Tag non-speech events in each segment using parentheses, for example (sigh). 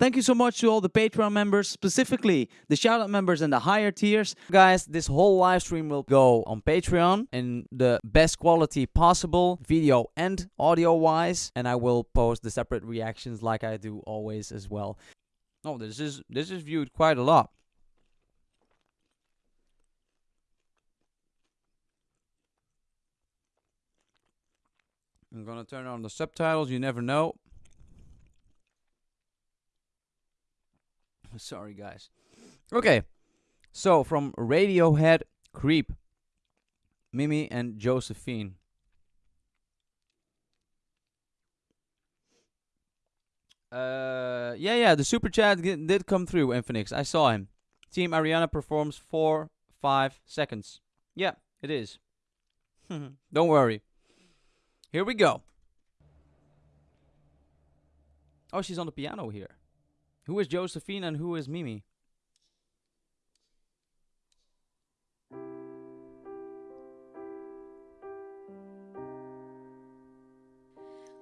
Thank you so much to all the Patreon members, specifically the shoutout members and the higher tiers. Guys, this whole live stream will go on Patreon in the best quality possible, video and audio wise, and I will post the separate reactions like I do always as well. Oh, this is this is viewed quite a lot. I'm gonna turn on the subtitles, you never know. Sorry, guys. Okay, so from Radiohead, Creep, Mimi, and Josephine. Uh, yeah, yeah, the super chat did come through, Infinix. I saw him. Team Ariana performs four, five seconds. Yeah, it is. (laughs) Don't worry. Here we go. Oh, she's on the piano here. Who is Josephine and who is Mimi?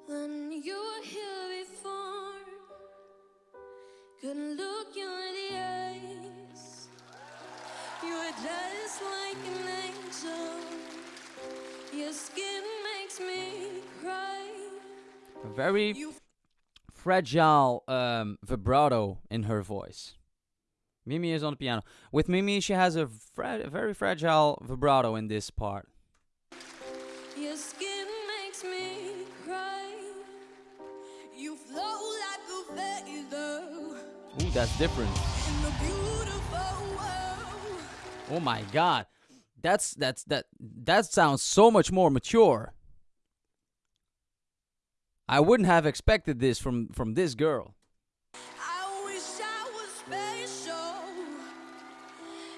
When you were here before, couldn't look you in the eyes. You were just like an angel. Your skin makes me cry. Very fragile um, vibrato in her voice. Mimi is on the piano. With Mimi, she has a fra very fragile vibrato in this part. Your skin makes me cry. You flow like Ooh, that's different. in the beautiful world. Oh my god. That's that's that that sounds so much more mature. I wouldn't have expected this from from this girl. I wish I was special.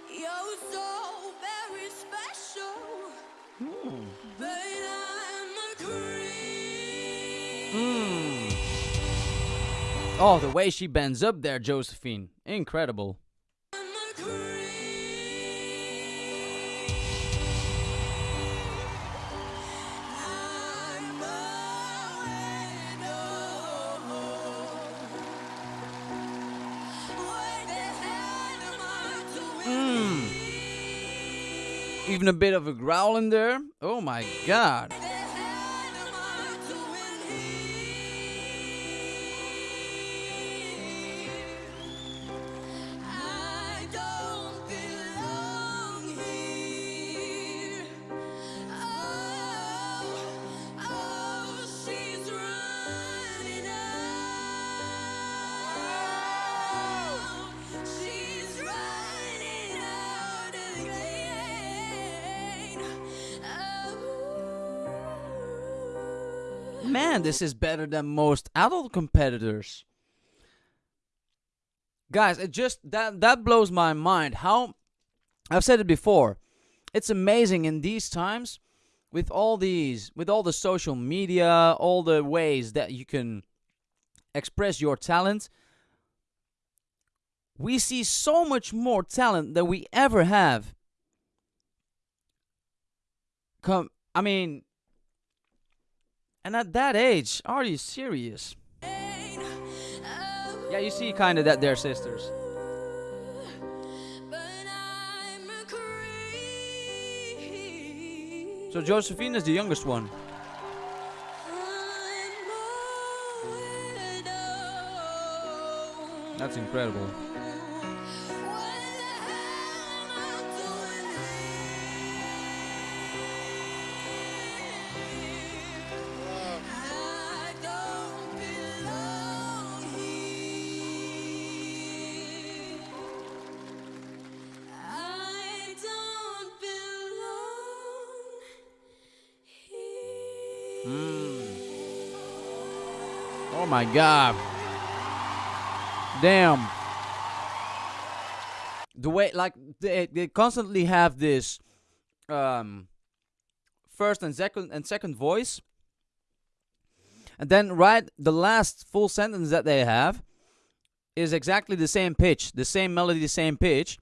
You're so very special. But I'm a creep. Mm. Oh, the way she bends up there, Josephine. Incredible. Even a bit of a growl in there. Oh my god. Man, this is better than most adult competitors. Guys, it just that that blows my mind. How I've said it before. It's amazing in these times with all these with all the social media, all the ways that you can express your talent. We see so much more talent than we ever have. Come, I mean, and at that age, are you serious? Yeah, you see kind of that they're sisters. So Josephine is the youngest one. That's incredible. Mm. Oh my god. Damn. The way like they they constantly have this um first and second and second voice. And then right the last full sentence that they have is exactly the same pitch, the same melody, the same pitch,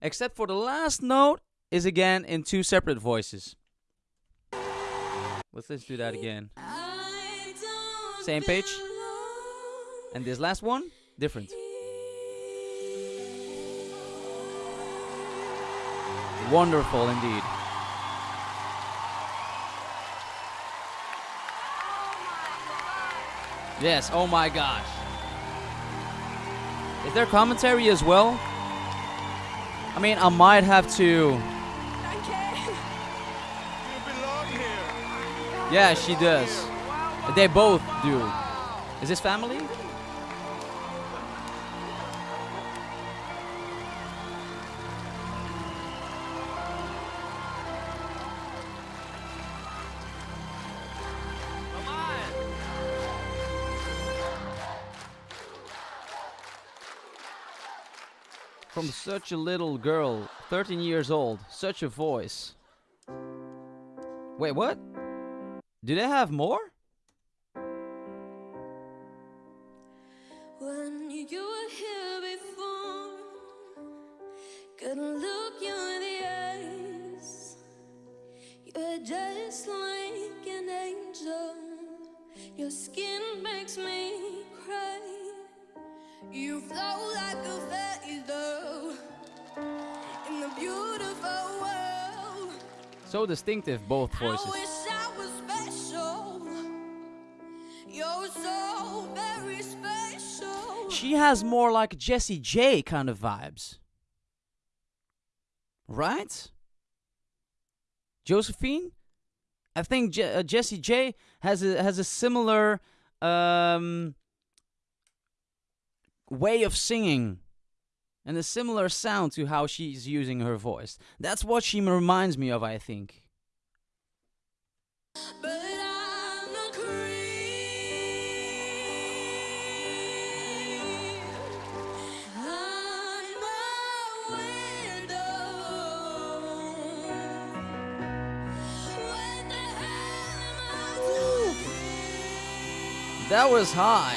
except for the last note is again in two separate voices. Let's let's do that again. Same pitch? And this last one different. Wonderful indeed. Yes, oh my gosh. Is there commentary as well? I mean, I might have to. Yeah, she does. They both do. Is this family? From such a little girl, 13 years old, such a voice. Wait, what? Do they have more? When you were here before, couldn't look you in the eyes. You're just like an angel. Your skin makes me cry. You flow like a feather in the beautiful world. So distinctive, both voices. She has more like Jessie J kind of vibes. Right? Josephine? I think Je- uh, Jessie J has a has a similar um, way of singing and a similar sound to how she's using her voice. That's what she reminds me of, I think. But That was high.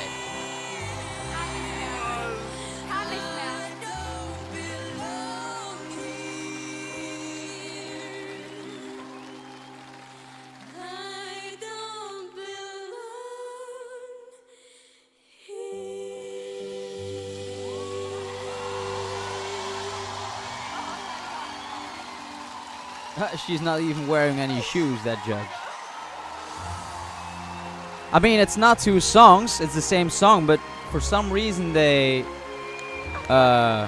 (laughs) She's not even wearing any shoes, that judge. I mean, it's not two songs, it's the same song, but for some reason they uh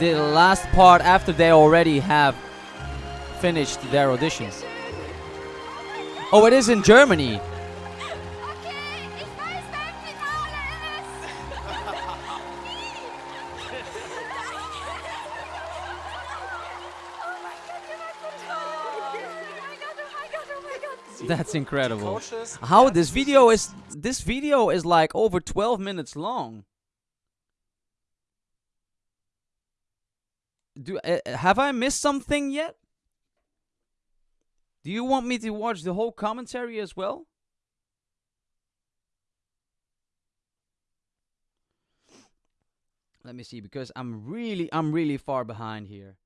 the last part after they already have finished their audition. Oh, it is in Germany. (laughs) That's incredible. How this video is this video is like over 12 minutes long. Do uh, have I missed something yet? Do you want me to watch the whole commentary as well? Let me see because I'm really I'm really far behind here.